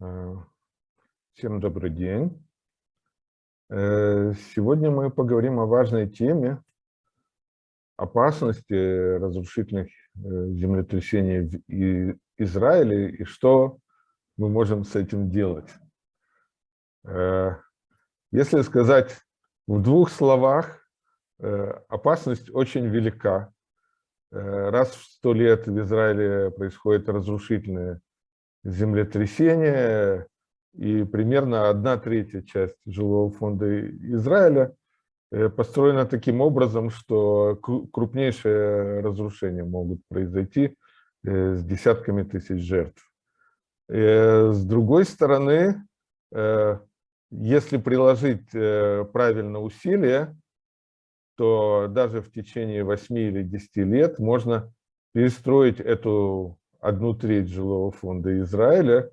Э, всем добрый день. Э, сегодня мы поговорим о важной теме опасности разрушительных э, землетрясений в Израиле и что мы можем с этим делать. Если сказать в двух словах, опасность очень велика. Раз в сто лет в Израиле происходит разрушительное землетрясения, и примерно одна третья часть жилого фонда Израиля э, построена таким образом, что крупнейшие разрушения могут произойти э, с десятками тысяч жертв. Э, с другой стороны, если приложить правильно усилия, то даже в течение 8 или 10 лет можно перестроить эту одну треть жилого фонда Израиля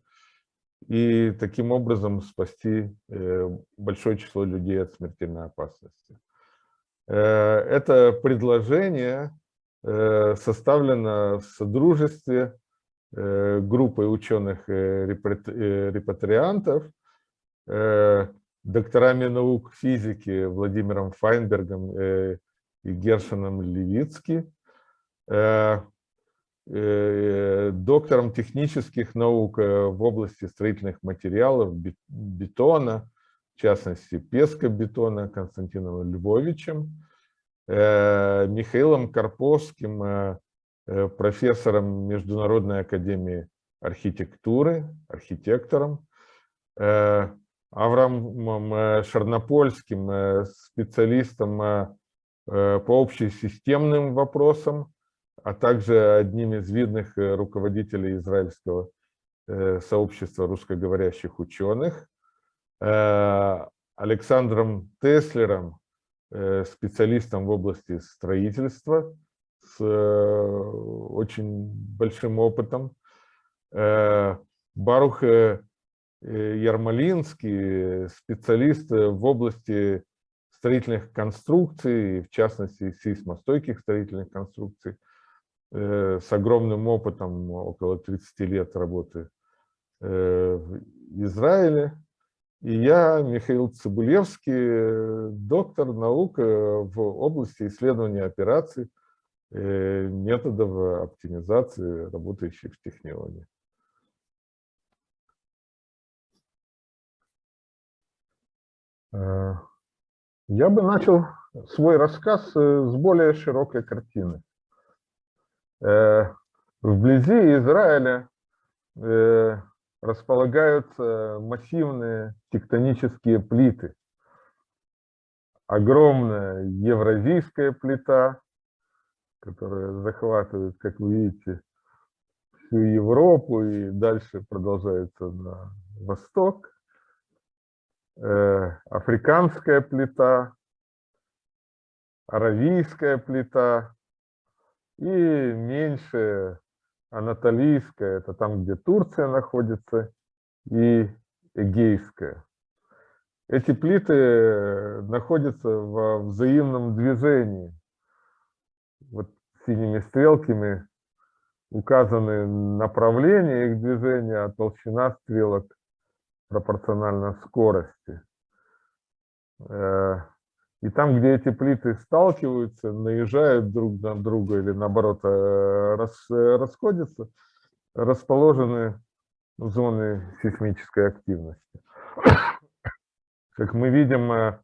и таким образом спасти э, большое число людей от смертельной опасности. Э, это предложение э, составлено в содружестве группой ученых-репатриантов, докторами наук физики Владимиром Файнбергом и Гершином Левицки, доктором технических наук э, в области строительных материалов, бетона, в частности, пескобетона Константином Львовичем, э, Михаилом Карповским, профессором Международной академии архитектуры, архитектором, Авраамом Шарнопольским, специалистом по общесистемным вопросам, а также одним из видных э, руководителей израильского э, сообщества русскоговорящих ученых, э, Александром Теслером, специалистом в области строительства с очень большим опытом, Барух Ярмолинский, специалист в области строительных конструкций, в частности сейсмостойких строительных конструкций, с огромным опытом, около 30 лет работы э, в Израиле. И я, Михаил Цибулевский, доктор наук в области исследования операций, э, методов оптимизации, работающих в технологии. Я бы начал свой рассказ с более широкой картины. Э, вблизи Израиля э, располагаются массивные тектонические плиты. Огромная евразийская плита, которая захватывает, как вы видите, всю Европу и дальше продолжается на восток. Э, африканская плита, аравийская плита, и меньше анатолийская, это там, где Турция находится, и эгейская. Эти плиты находятся во взаимном движении. Вот синими стрелками указаны направления их движения, а толщина стрелок пропорциональна скорости. И там, где эти плиты сталкиваются, наезжают друг на друга или наоборот э, э, расходятся, расположены зоны сейсмической активности. Как мы видим, э,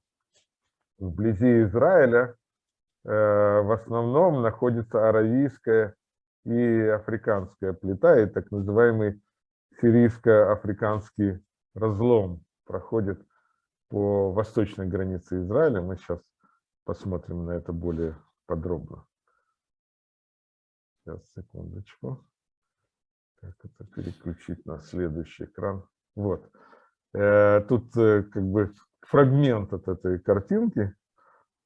вблизи Израиля в основном находится аравийская и африканская плита, и так называемый сирийско-африканский разлом проходит по восточной границе Израиля. Мы сейчас посмотрим на это более подробно. Сейчас, секундочку. Как это переключить на следующий экран? Вот. Э, тут э, как бы фрагмент от этой картинки,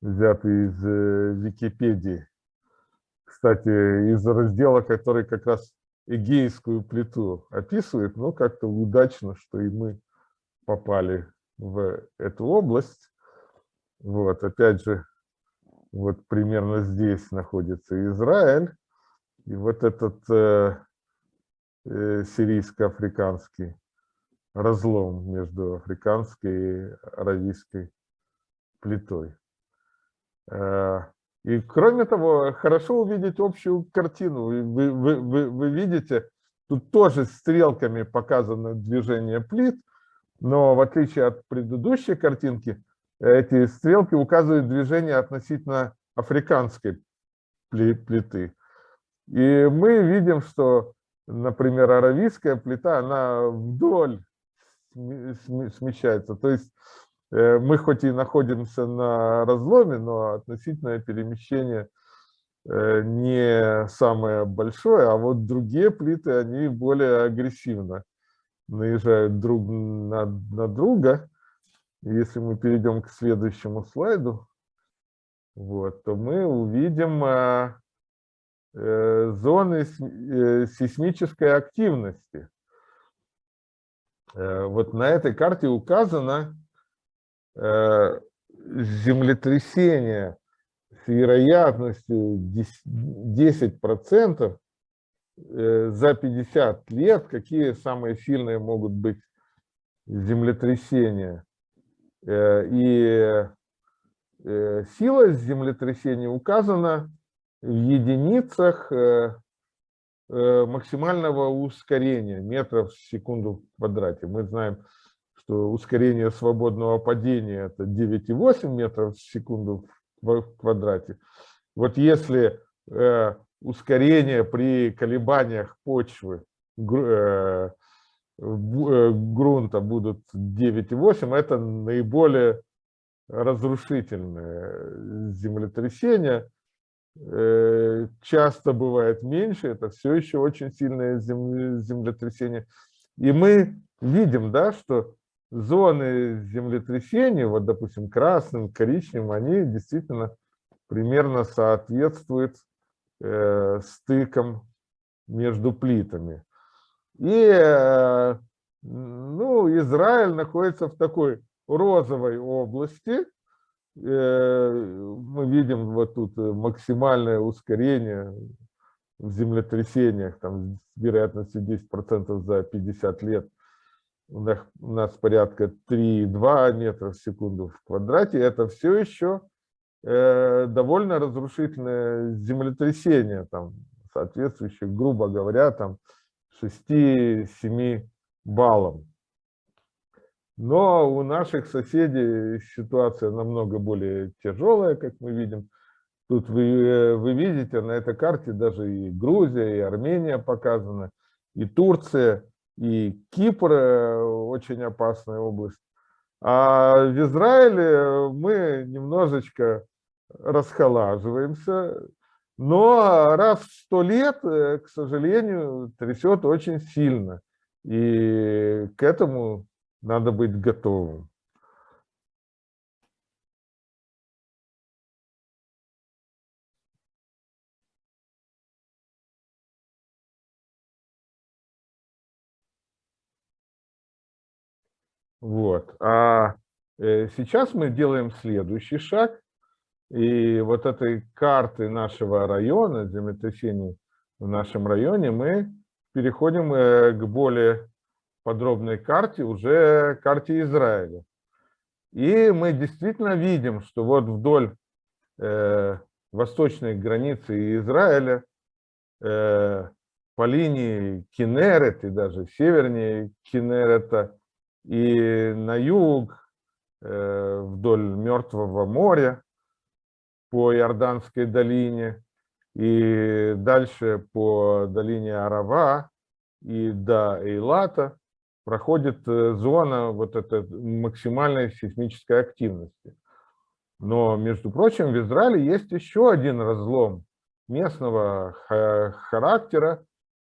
взятый из э, Википедии. Кстати, из раздела, который как раз Эгейскую плиту описывает, но как-то удачно, что и мы попали в эту область. Вот, опять же, вот примерно здесь находится Израиль. И вот этот э, э, сирийско-африканский разлом между африканской и аравийской плитой. Э, и кроме того, хорошо увидеть общую картину. Вы, вы, вы, вы видите, тут тоже стрелками показано движение плит, но в отличие от предыдущей картинки, эти стрелки указывают движение относительно африканской плиты. И мы видим, что, например, аравийская плита, она вдоль смещается. То есть э, мы хоть и находимся на разломе, но относительное перемещение э, не самое большое, а вот другие плиты, они более агрессивно наезжают друг на, на друга. Если мы перейдем к следующему слайду, вот, то мы увидим а, э, зоны э, сейсмической активности. Э, вот на этой карте указано э, землетрясение с вероятностью 10% э, за 50 лет, какие самые сильные могут быть землетрясения. И сила землетрясения указана в единицах Э, максимального ускорения метров в секунду в квадрате. Мы знаем, что ускорение свободного падения это 9,8 метров в секунду в квадрате. Вот если э, ускорение при колебаниях почвы э, грунта будут 9,8, это наиболее разрушительное землетрясение. Э, часто бывает меньше, это все еще очень сильное землетрясение. И мы видим, да, что зоны землетрясения, вот, допустим, красным, коричневым, они действительно примерно соответствуют э, стыкам между плитами. И э, ну, Израиль находится в такой розовой области, Э, мы видим вот тут максимальное ускорение в землетрясениях, там с вероятностью 10% за 50 лет. У нас, у нас порядка 3,2 метра в секунду в квадрате. Это все еще довольно разрушительное землетрясение, там, соответствующее, грубо говоря, там 6-7 баллам. Но у наших соседей ситуация намного более тяжелая, как мы видим. Тут вы, э, вы видите на этой карте даже и Грузия, и Армения показаны, и Турция, и Кипр э, очень опасная область. А в Израиле мы немножечко расхолаживаемся, но раз в сто лет, э, к сожалению, трясет очень сильно. И к этому надо быть готовым. Вот. А э, сейчас мы делаем следующий шаг. И вот этой карты нашего района, землетрясений в нашем районе, мы переходим э, к более подробной карте, уже карте Израиля. И мы действительно видим, что вот вдоль э, восточной границы Израиля э, по линии Кинерет и даже севернее Кинерета и на юг э, вдоль Мертвого моря по Иорданской долине и дальше по долине Арава и до Эйлата проходит э, зона вот этой максимальной сейсмической активности. Но, между прочим, в Израиле есть еще один разлом местного характера,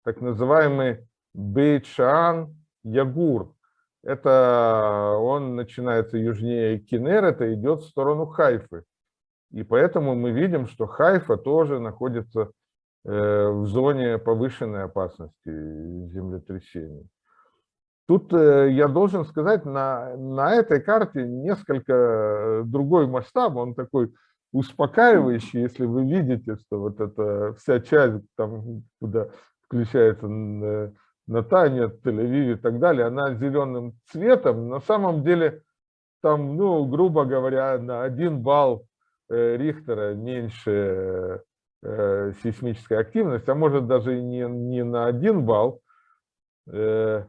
так называемый Бейт-Шаан-Ягур. Это он начинается южнее Кинерета, идет в сторону Хайфы. И поэтому мы видим, что Хайфа тоже находится э, в зоне повышенной опасности землетрясений. Тут э, я должен сказать, на, на этой карте несколько э, другой масштаб, он такой успокаивающий, если вы видите, что вот эта вся часть, там, куда включается Натане, Тель-Авиве и так далее, она зеленым цветом. На самом деле там, ну, грубо говоря, на один балл Рихтера меньше э, сейсмическая активность, а может даже не, не на один балл. Э,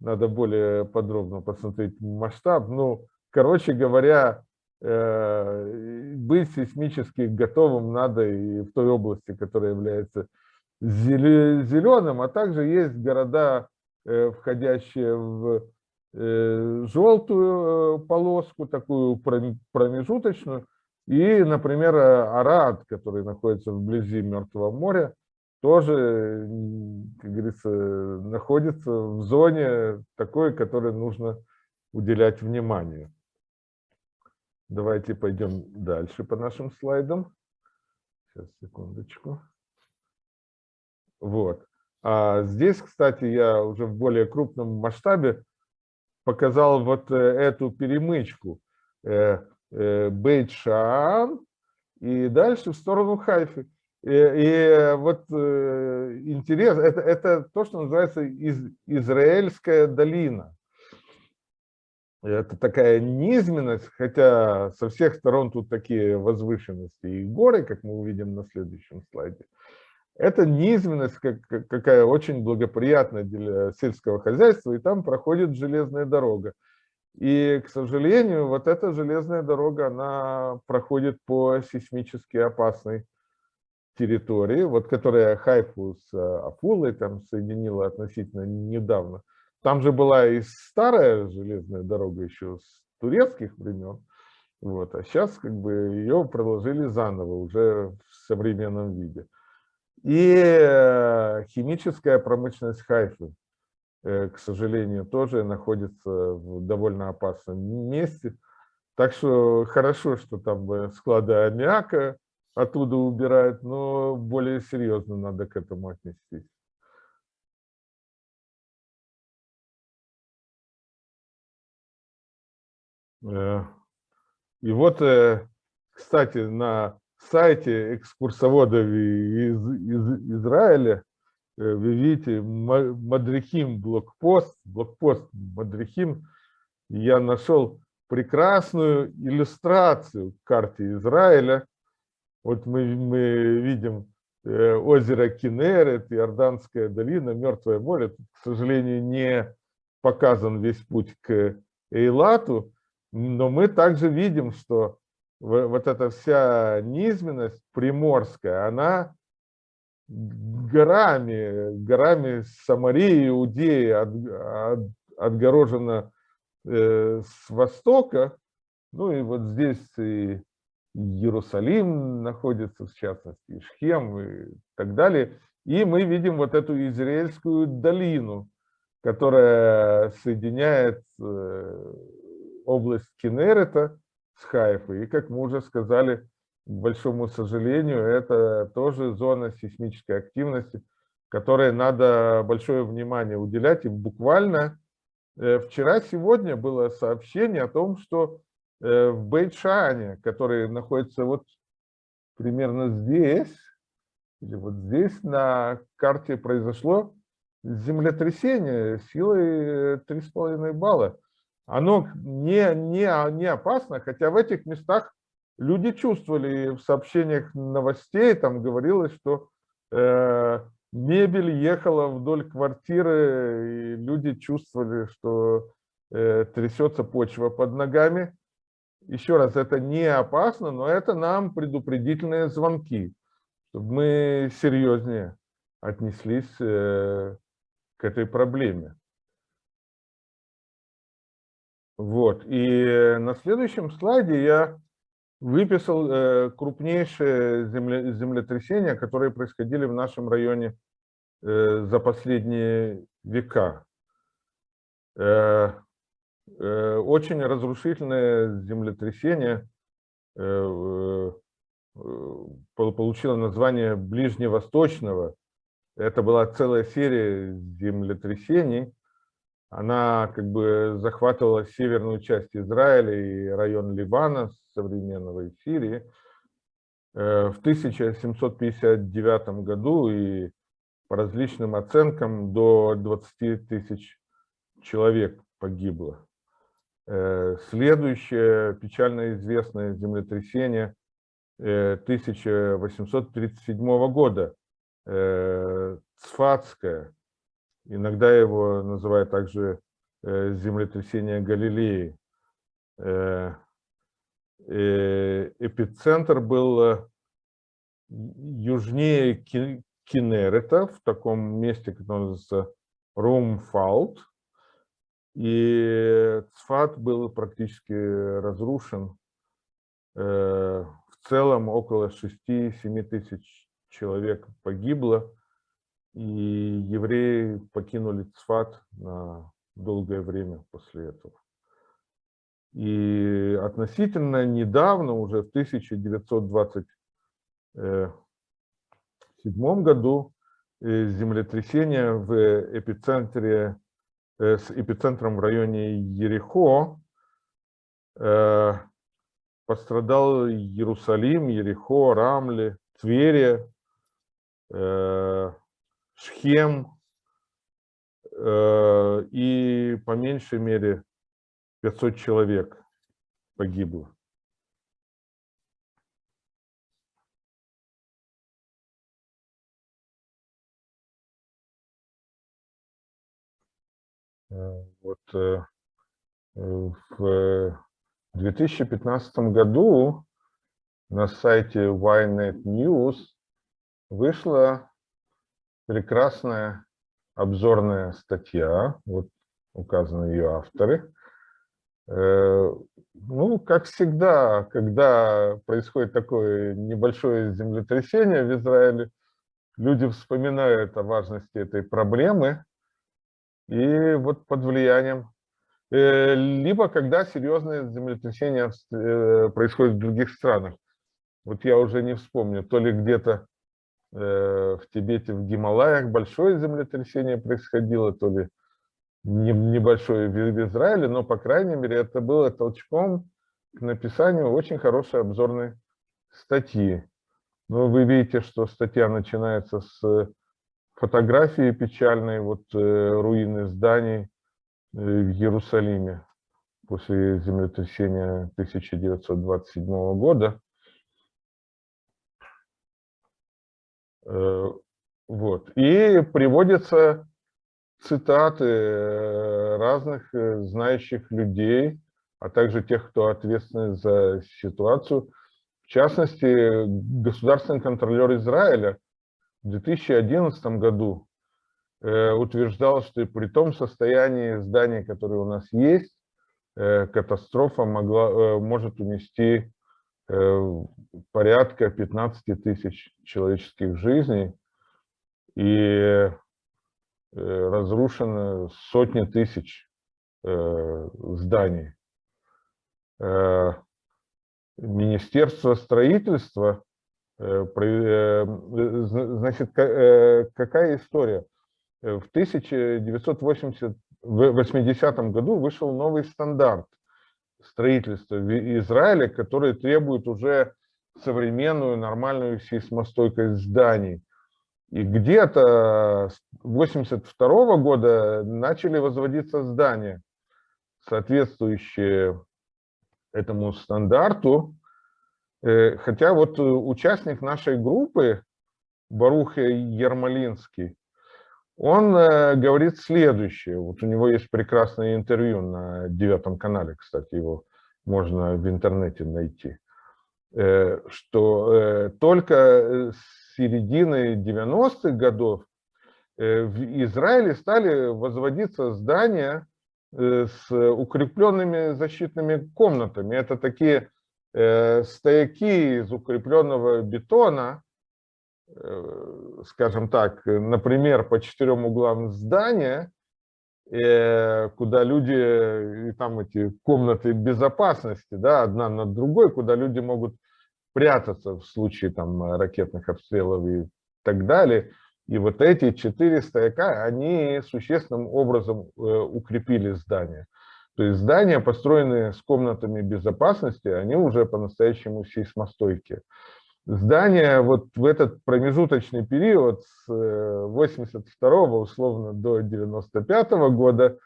надо более подробно посмотреть масштаб. Ну, короче говоря, быть сейсмически готовым надо и в той области, которая является зеленым, а также есть города, входящие в Э, желтую э, полоску, такую промежуточную, и, например, Арад, который находится вблизи Мертвого моря, тоже, как говорится, находится в зоне такой, которой нужно уделять внимание. Давайте пойдем дальше по нашим слайдам. Сейчас, секундочку. Вот. А здесь, кстати, я уже в более крупном масштабе показал вот э, эту перемычку э, э, Бейт-Шаан и дальше в сторону Хайфы. И, и вот интерес, это, это то, что называется из, Израильская долина. Это такая низменность, хотя со всех сторон тут такие возвышенности и горы, как мы увидим на следующем слайде. Это низменность как, какая очень благоприятна для сельского хозяйства, и там проходит железная дорога. И, к сожалению, вот эта железная дорога, она проходит по сейсмически опасной территории, вот которая Хайфу с Афулой там соединила относительно недавно. Там же была и старая железная дорога еще с турецких времен, вот, а сейчас как бы ее проложили заново уже в современном виде. И э, химическая промышленность Хайфы, к сожалению, тоже находится в довольно опасном месте. Так что хорошо, что там э, склады аммиака оттуда убирают, но более серьезно надо к этому отнестись. И вот, кстати, на сайте экскурсоводов из, из Израиля э, вы видите Мадрихим блокпост, блокпост Мадрихим, я нашел прекрасную иллюстрацию к карте Израиля. Вот мы, мы видим э, озеро Кинерет, Иорданская долина, Мертвое море. Тут, к сожалению, не показан весь путь к Эйлату, но мы также видим, что вот эта вся низменность приморская, она горами, горами Самарии, Иудеи от, от, отгорожена э, с востока. Ну и вот здесь и Иерусалим находится, в частности, и Шхем и так далее. И мы видим вот эту Израильскую долину, которая соединяет э, область Кенерета с Хайфой. И, как мы уже сказали, к большому сожалению, это тоже зона сейсмической активности, которой надо большое внимание уделять. И буквально э, вчера-сегодня было сообщение о том, что э, в Бейтшане, который находится вот примерно здесь, или вот здесь на карте произошло землетрясение силой 3,5 э, балла оно не, не, не опасно, хотя в этих местах люди чувствовали, в сообщениях новостей там говорилось, что э, мебель ехала вдоль квартиры, и люди чувствовали, что э, трясется почва под ногами. Еще раз, это не опасно, но это нам предупредительные звонки, чтобы мы серьезнее отнеслись э, к этой проблеме. Вот. И на следующем слайде я выписал э, крупнейшие земле, землетрясения, которые происходили в нашем районе э, за последние века. Э, очень разрушительное землетрясение получило название Ближневосточного. Это была целая серия землетрясений, она как бы захватывала северную часть Израиля и район Ливана, современного и Сирии. Э, в 1759 году и по различным оценкам до 20 тысяч человек погибло. Э, следующее печально известное землетрясение 1837 э, года, Цфатское, иногда его называют также землетрясение Галилеи. Эпицентр был южнее Кинерета, в таком месте, которое называется Румфалт, и Цфат был практически разрушен. Э, в целом около 6-7 тысяч человек погибло, и евреи покинули Цфат на долгое время после этого. И относительно недавно, уже в 1927 году, э, землетрясение в эпицентре Э, с эпицентром в районе Ерехо. Э, пострадал Иерусалим, Ерехо, Рамли, Тверия, э, Шхем и по меньшей мере 500 человек погибло. Э, вот э, в 2015 году на сайте Ynet News вышла прекрасная обзорная статья, вот указаны ее авторы. Э, ну, как всегда, когда происходит такое небольшое землетрясение в Израиле, люди вспоминают о важности этой проблемы, и вот под влиянием, э, либо когда серьезные землетрясения э, происходят в других странах. Вот я уже не вспомню, то ли где-то в Тибете, в Гималаях большое землетрясение происходило, то ли небольшое в Израиле, но, по крайней мере, это было толчком к написанию очень хорошей обзорной статьи. Но вы видите, что статья начинается с фотографии печальные, вот э, руины зданий э, в Иерусалиме после землетрясения 1927 года. Вот. И приводятся цитаты разных знающих людей, а также тех, кто ответственен за ситуацию. В частности, государственный контролер Израиля – в 2011 году э, утверждал, что при том состоянии зданий, которые у нас есть, э, катастрофа могла, э, может унести порядка 15 тысяч человеческих жизней и разрушено сотни тысяч зданий. Министерство строительства Э, э, значит, э, какая история? В 1980 году вышел новый стандарт строительства в Израиле, который требует уже современную нормальную сейсмостойкость зданий. И где-то с 1982 года начали возводиться здания, соответствующие этому стандарту. Э, хотя вот э, участник нашей группы, Барух Ермолинский, он э, говорит следующее. Вот у него есть прекрасное интервью на девятом канале, кстати, его можно в интернете найти. Что только с середины 90-х годов в Израиле стали возводиться здания с укрепленными защитными комнатами. Это такие Э, стояки из укрепленного бетона, э, скажем так, например, по четырем углам здания, э, куда люди, и там эти комнаты безопасности, да, одна над другой, куда люди могут прятаться в случае там ракетных обстрелов и так далее. И вот эти четыре стояка, они существенным образом укрепили здание. То есть здания, построенные с комнатами безопасности, они уже по-настоящему сейсмостойкие. Здание вот в этот промежуточный период с 82 условно до 95 года,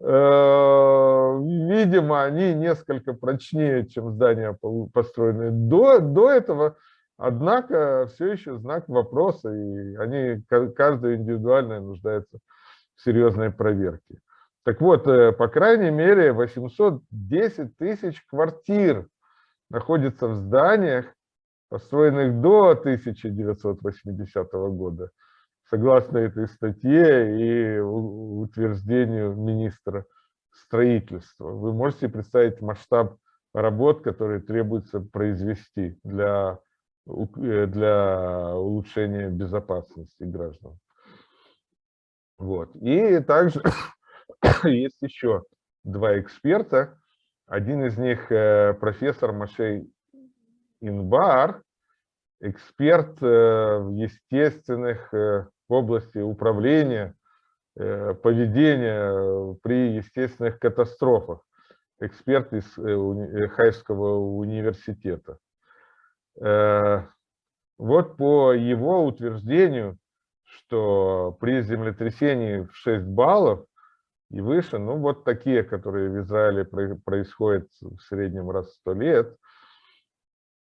видимо, они несколько прочнее, чем здания, построенные до, до этого, Однако все еще знак вопроса, и они, каждая индивидуально нуждается в серьезной проверке. Так вот, э, по крайней мере, 810 тысяч квартир находится в зданиях, построенных до 1980 года, согласно этой статье и утверждению министра строительства. Вы можете представить масштаб работ, которые требуется произвести для Э, для улучшения безопасности граждан. Вот. И также есть еще два эксперта. Один из них э, профессор Машей Инбар, эксперт э, в естественных в области управления, поведения при естественных катастрофах, эксперт из Хайского университета. Э, вот по его утверждению, что при землетрясении в 6 баллов и выше, ну вот такие, которые в Израиле происходят в среднем раз в 100 лет,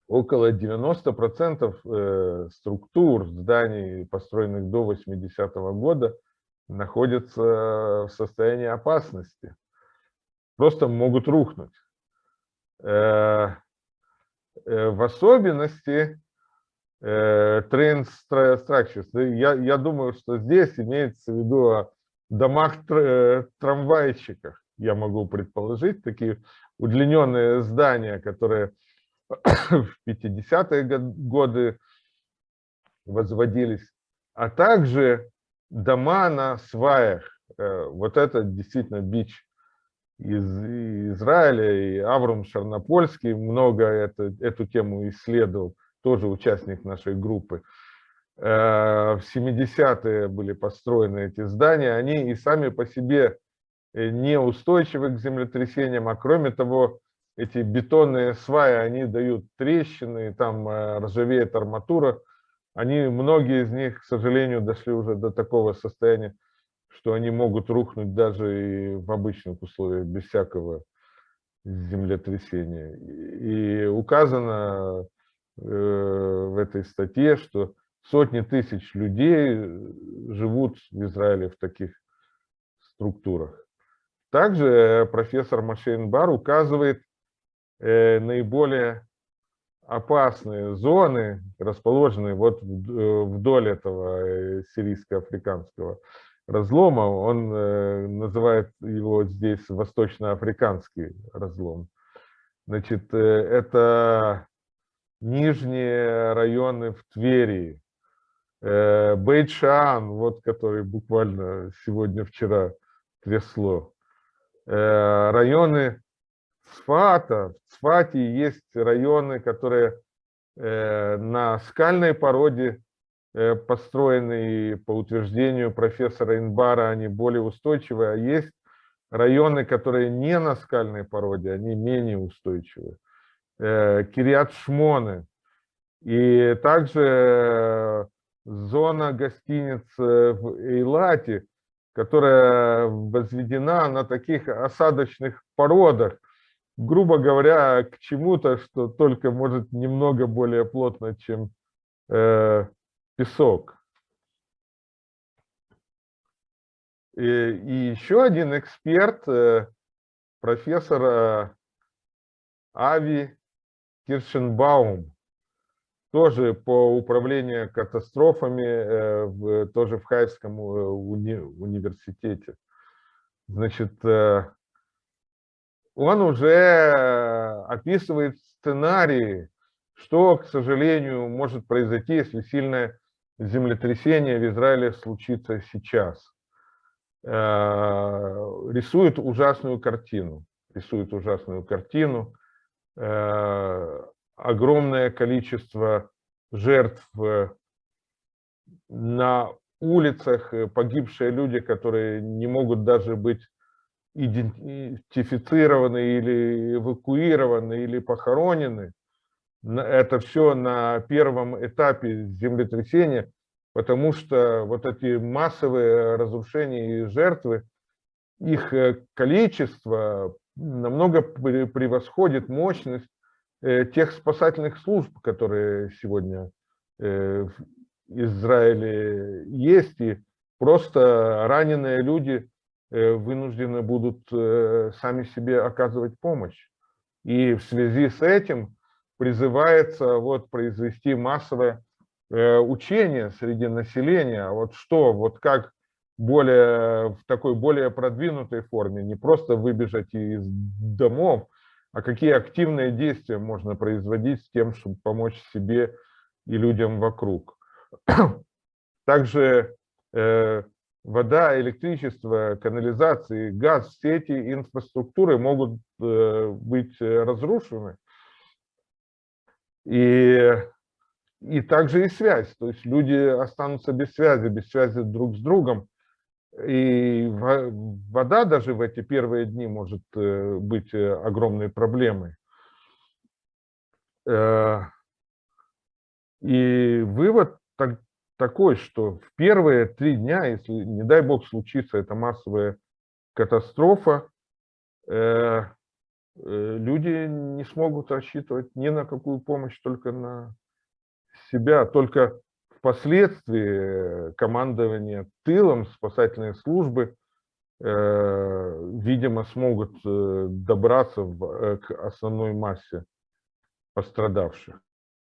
около 90% э, структур зданий, построенных до 80 -го года, находятся в состоянии опасности. Просто могут рухнуть. Э, Э, в особенности Train Structures. Я, я думаю, что здесь имеется в виду о домах трамвайщиках, я могу предположить, такие удлиненные здания, которые в 50-е годы возводились, а также дома на сваях. Вот это действительно бич из Израиля, и Авром Шарнопольский много это, эту тему исследовал, тоже участник нашей группы. Э, в 70-е были построены эти здания, они и сами по себе э, неустойчивы к землетрясениям, а кроме того, эти бетонные сваи, они дают трещины, там э, ржавеет арматура. Они, многие из них, к сожалению, дошли уже до такого состояния, что они могут рухнуть даже и в обычных условиях, без всякого землетрясения. И указано э, в этой статье, что сотни тысяч людей э, живут в Израиле в таких структурах. Также профессор Машейн Бар указывает наиболее опасные зоны, расположенные вот вдоль этого сирийско-африканского разлома, он э, называет его здесь восточноафриканский разлом. Значит, э, это нижние районы в Твери, э, Бейчан, вот который буквально сегодня-вчера трясло, районы Цфата, в Цфате есть районы, которые на скальной породе Э, построенные по утверждению профессора Инбара, они более устойчивые, а есть районы, которые не на скальной породе, они менее устойчивые. Э, Кириат Шмоны. И также э, зона гостиниц в Эйлате, которая возведена на таких осадочных породах, грубо говоря, к чему-то, что только может немного более плотно, чем песок. И, и еще один эксперт, э, профессор э, Ави Киршенбаум, тоже по управлению катастрофами, э, тоже в Хайском уни университете. Значит, он уже описывает сценарии, что, к сожалению, может произойти, если сильная землетрясение в Израиле случится сейчас. Э, рисует ужасную картину. Рисует ужасную картину. Э, огромное количество жертв на улицах, погибшие люди, которые не могут даже быть идентифицированы или эвакуированы, или похоронены. это все на первом этапе землетрясения, потому что вот эти массовые разрушения и жертвы, их э, количество намного пре- превосходит мощность э, тех спасательных служб, которые сегодня э, в Израиле есть, и просто раненые люди вынуждены будут э, сами себе оказывать помощь. И в связи с этим призывается вот произвести массовое э, учение среди населения, вот что, вот как более, в такой более продвинутой форме, не просто выбежать из домов, а какие активные действия можно производить с тем, чтобы помочь себе и людям вокруг. Также э, вода, электричество, канализации, газ, все эти инфраструктуры могут э, быть э, разрушены. И, и также и связь, то есть люди останутся без связи, без связи друг с другом. И во- вода даже в эти первые дни может э, быть огромной проблемой. И вывод такой, что в первые три дня, если, не дай бог, случится эта массовая катастрофа, э, э, люди не смогут рассчитывать ни на какую помощь, только на себя. Только впоследствии командование тылом, спасательные службы, э, видимо, смогут э, добраться в- э, к основной массе пострадавших.